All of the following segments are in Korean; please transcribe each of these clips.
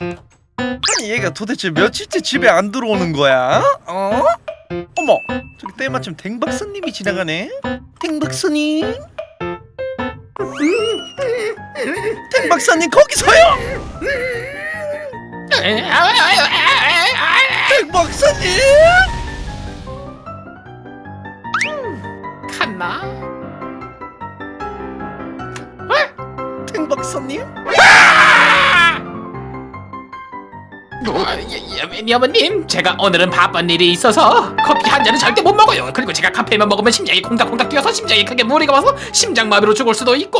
아니 얘가 도대체 며칠째 집에 안 들어오는 거야? 어? 어머 저기 때마침 댕박사님이 지나가네 댕박사님 댕박사님 거기서요 댕박사님 어, 여머님 제가 오늘은 바쁜 일이 있어서 커피 한 잔은 절대 못 먹어요. 그리고 제가 카페인만 먹으면 심장이 콩닥콩닥 뛰어서 심장에 크게 무리가 와서 심장마비로 죽을 수도 있고.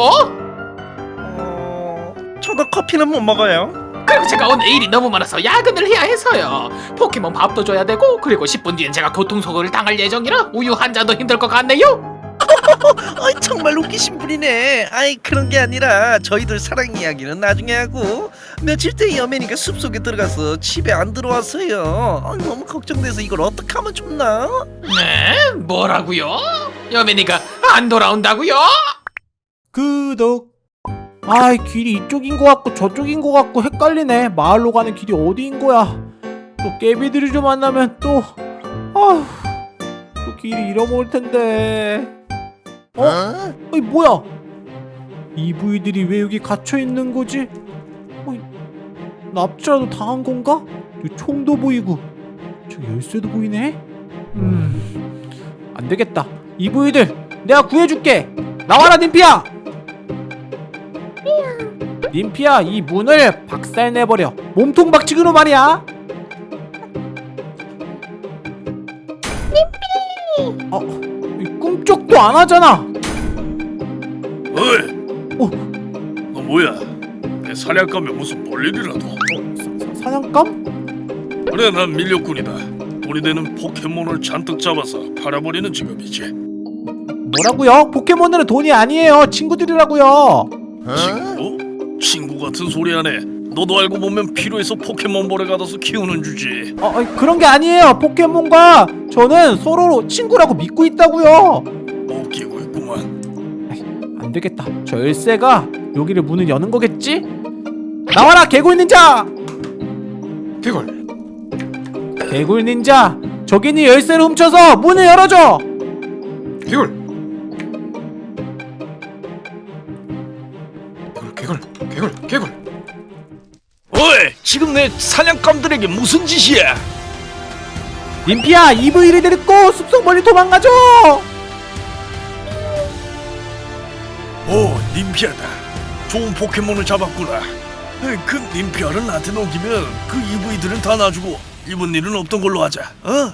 어... 저도 커피는 못 먹어요. 그리고 제가 오늘 일이 너무 많아서 야근을 해야 해서요. 포켓몬 밥도 줘야 되고 그리고 10분 뒤엔 제가 교통사고를 당할 예정이라 우유 한 잔도 힘들 것 같네요 아이 정말 웃기신 분이네 아이 그런 게 아니라 저희들 사랑 이야기는 나중에 하고 며칠째 여매니까 숲속에 들어가서 집에 안 들어와서요 아, 너무 걱정돼서 이걸 어떻게 하면 좋나? 네? 뭐라고요? 여맨이가 안 돌아온다고요? 구독 아이 길이 이쪽인 것 같고 저쪽인 것 같고 헷갈리네 마을로 가는 길이 어디인 거야 또 깨비들이 좀 만나면 또 아휴 또 길이 잃어먹을 텐데 어? 어 이 뭐야? 이 부위들이 왜 여기 갇혀 있는 거지? 어이, 납치라도 당한 건가? 여기 총도 보이고. 저기 열쇠도 보이네? 음 안 되겠다. 이 부위들 내가 구해줄게. 나와라 님피야. 님피야 이 문을 박살내버려. 몸통 박치기로 말이야 안 하잖아 어이, 어 너 뭐야? 내 사냥감에 무슨 볼일이라도? 사, 사냥감? 그래, 난 밀렵꾼이다. 돈이 되는 포켓몬을 잔뜩 잡아서 팔아버리는 직업이지. 뭐라고요? 포켓몬들은 돈이 아니에요 친구들이라고요 친구? 친구 같은 소리 하네. 너도 알고 보면 필요해서 포켓몬볼에 가둬서 키우는 주지. 어, 아니, 그런 게 아니에요 포켓몬과 저는 서로 친구라고 믿고 있다고요. 안 되겠다. 저 열쇠가 여기를 문을 여는 거겠지? 나와라 개굴 닌자! 개굴 개굴 닌자, 저기 있는 열쇠를 훔쳐서 문을 열어줘. 개굴 개굴 개굴 개굴 어이, 지금 내 사냥감들에게 무슨 짓이야? 님피야, EV를 데리고 숲속 멀리 도망가줘. 오, 님피아다. 좋은 포켓몬을 잡았구나. 그 님피아를 나한테 넘기면 그 EV들은 다 놔주고 입은 일은 없던 걸로 하자. 어?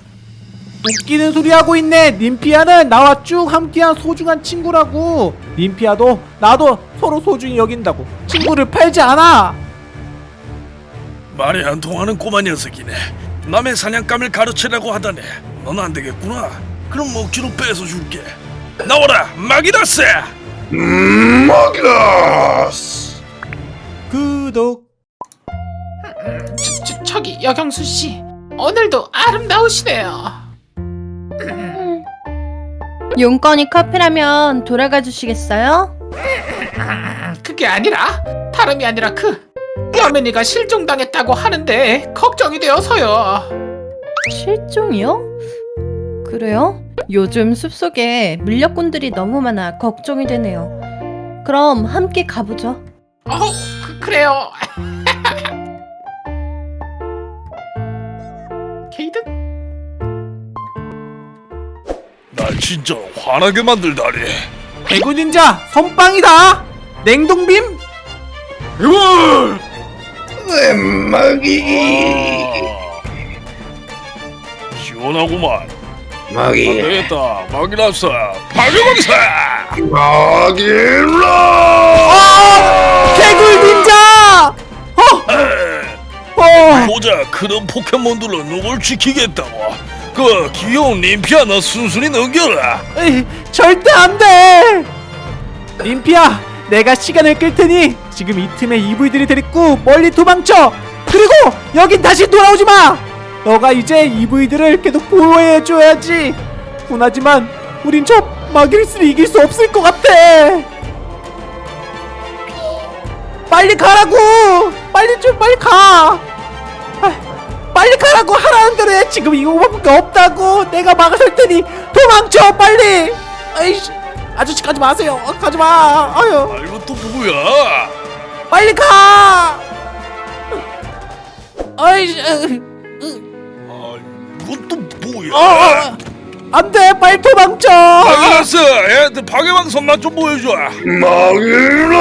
웃기는 소리 하고 있네. 님피아는 나와 쭉 함께한 소중한 친구라고. 님피아도 나도 서로 소중히 여긴다고. 친구를 팔지 않아. 말이 안 통하는 꼬마 녀석이네. 남의 사냥감을 가르치라고 하다네. 넌 안 되겠구나. 그럼 먹지로 뺏어 줄게. 나와라, 마기다스! 구독. 저, 저, 저기 여경수 씨 오늘도 아름다우시네요 용건이 커피라면 돌아가 주시겠어요? 그게 아니라 다름이 아니라 그 여맨이가 실종당했다고 하는데 걱정이 되어서요 실종이요? 그래요? 요즘 숲속에 밀렵꾼들이 너무 많아 걱정이 되네요. 그럼 함께 가보죠. 어 그, 그래요 케이든 날 진짜 화나게 만들다니. 개굴 닌자 선빵이다. 냉동빔. 이걸! 시원하구만. 안 되겠다. 마기라스, 마기마기사! 개굴 닌자. 어. 어. 보자, 그런 포켓몬들로 누굴 지키겠다고. 그 귀여운 님피아 너 순순히 넘겨라. 에이, 절대 안 돼! 림피야, 내가 시간을 끌 테니 지금 이 틈에 이브이들이 데리고 멀리 도망쳐! 그리고 여긴 다시 돌아오지 마! 너가 이제 이브이들을 계속 보호해줘야지! 분하지만 우린 저 마기리스를 이길 수 없을 것 같아! 빨리 가라고! 빨리 좀 빨리 가! 아, 빨리 가라고 하라는 대로 해. 지금 이거밖에 없다고. 내가 막아설 테니 도망쳐 빨리! 아이씨 아저씨 가지 마세요. 어, 가지 마. 아유. 아 이거 또 뭐야? 빨리 가! 아이씨 으, 아 이건 또 뭐야? 어, 어, 안돼 빨리 도망쳐 마그라스 애들 방해방선만 좀 보여줘. 마그라.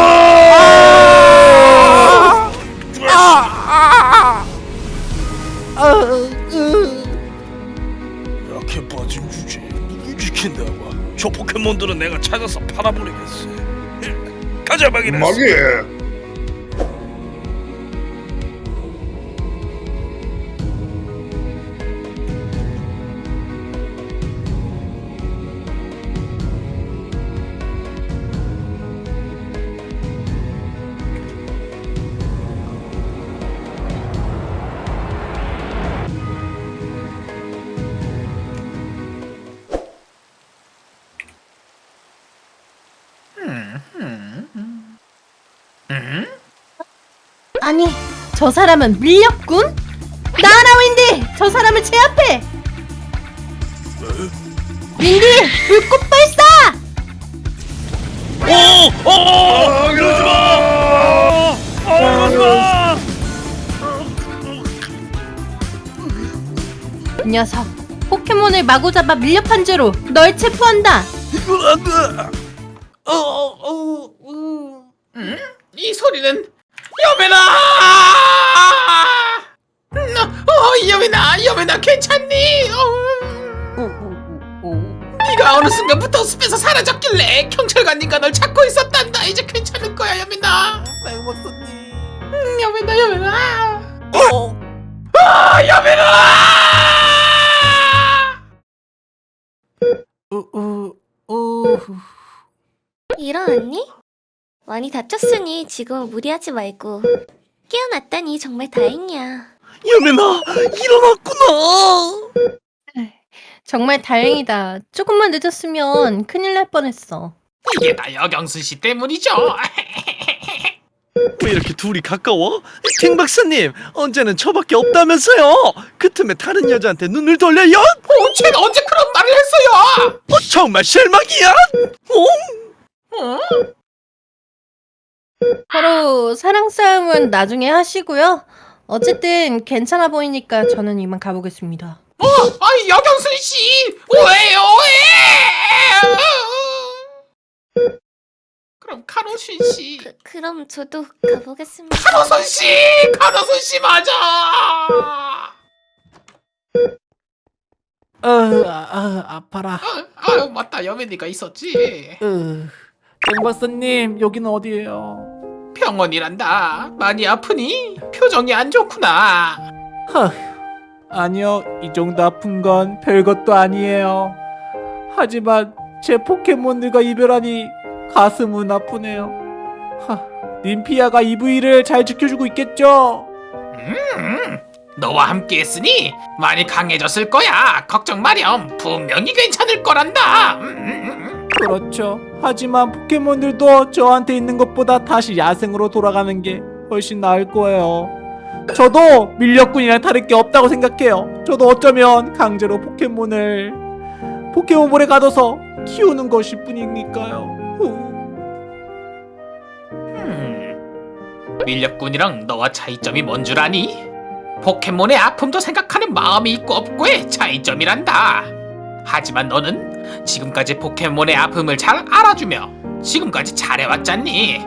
아, 아, 아, 아, 으. 약해 빠진 주제 누굴 지킨다고? 저 포켓몬들은 내가 찾아서 팔아버리겠어. 가자 마그라스. 아니, 저 사람은 밀렵군? 나라 윈디! 저 사람을 제압해! 윈디! 불꽃 발사! 오! 오! 이러지 마! 아, 이러지 마! 이 녀석, 포켓몬을 마구 잡아 밀렵한 죄로 널 체포한다! 어, 어, 어, 음. 이 소리는 여매나! 음, 어, 여매나, 여매나 괜찮니? 어. 네가 어느 순간부터 숲에서 사라졌길래 경찰관님과 널 찾고 있었단다. 이제 괜찮을 거야, 여매나. 네, 박사님. 음, 여매나, 여매나. 어, 아, 여매나! 어, 어, 어. 일어났니? 많이 다쳤으니 지금은 무리하지 말고 깨어났다니 정말 다행이야. 여매나 일어났구나. 정말 다행이다. 조금만 늦었으면 큰일 날 뻔했어. 이게 다 여경순 씨 때문이죠. 왜 이렇게 둘이 가까워? 갱 박사님 언제는 저밖에 없다면서요? 그 틈에 다른 여자한테 눈을 돌려요? 어, 쟤는 언제 그런 말을 했어요? 어, 정말 실망이야. 어? 어? 바로 사랑 싸움은 나중에 하시고요. 어쨌든 괜찮아 보이니까 저는 이만 가보겠습니다. 어, 아이 여경순 씨, 왜요, 왜? 그럼 카로신 씨, 그, 그럼 저도 가보겠습니다. 카로선 씨, 카로선 씨 맞아. 어, 아, 아, 아파라. 아, 아 맞다 여맨이가 있었지. 으. 땡 박사님, 여기는 어디예요? 병원이란다. 많이 아프니? 표정이 안 좋구나. 허, 아니요, 이 정도 아픈 건 별것도 아니에요. 하지만 제 포켓몬들과 이별하니 가슴은 아프네요. 하, 님피아가 EV를 잘 지켜주고 있겠죠? 음, 너와 함께 했으니 많이 강해졌을 거야. 걱정 마렴. 분명히 괜찮을 거란다. 음, 음, 음. 그렇죠. 하지만 포켓몬들도 저한테 있는 것보다 다시 야생으로 돌아가는 게 훨씬 나을 거예요. 저도 밀렵꾼이랑 다를 게 없다고 생각해요. 저도 어쩌면 강제로 포켓몬을 포켓몬볼에 가둬서 키우는 것일 뿐이니까요. 밀렵꾼이랑 너와 차이점이 뭔 줄 아니? 포켓몬의 아픔도 생각하는 마음이 있고 없고의 차이점이란다. 하지만 너는 지금까지 포켓몬의 아픔을 잘 알아주며 지금까지 잘해왔잖니.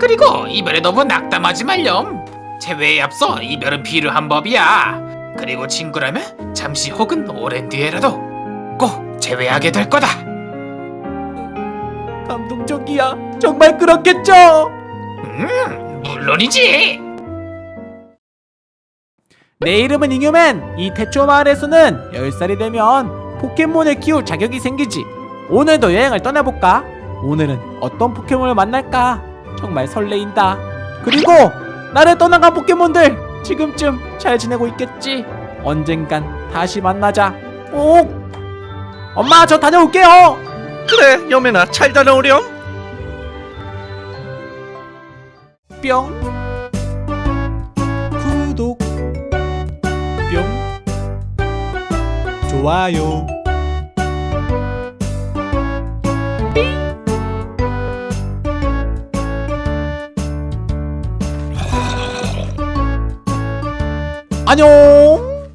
그리고 이별에 너무 낙담하지 말렴. 재회에 앞서 이별은 필요한 법이야. 그리고 친구라면 잠시 혹은 오랜 뒤에라도 꼭 재회하게 될 거다. 감동적이야. 정말 그렇겠죠? 음, 물론이지. 내 이름은 잉여맨. 이 태초 마을에서는 10살이 되면 포켓몬을 키울 자격이 생기지. 오늘도 여행을 떠나볼까? 오늘은 어떤 포켓몬을 만날까? 정말 설레인다. 그리고 나를 떠나간 포켓몬들 지금쯤 잘 지내고 있겠지. 언젠간 다시 만나자. 꼭. 엄마 저 다녀올게요. 그래 여매나 잘 다녀오렴. 뿅 좋아요. 안녕